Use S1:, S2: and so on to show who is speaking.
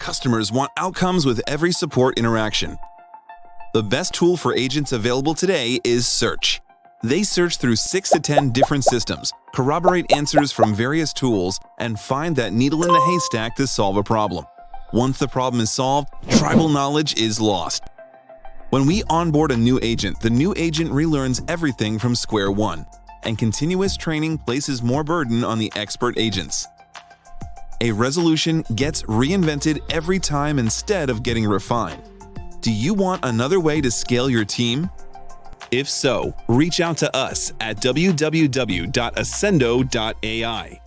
S1: Customers want outcomes with every support interaction. The best tool for agents available today is Search. They search through 6 to 10 different systems, corroborate answers from various tools, and find that needle in the haystack to solve a problem. Once the problem is solved, tribal knowledge is lost. When we onboard a new agent, the new agent relearns everything from square one, and continuous training places more burden on the expert agents. A resolution gets reinvented every time instead of getting refined. Do you want another way to scale your team? If so, reach out to us at www.ascendo.ai.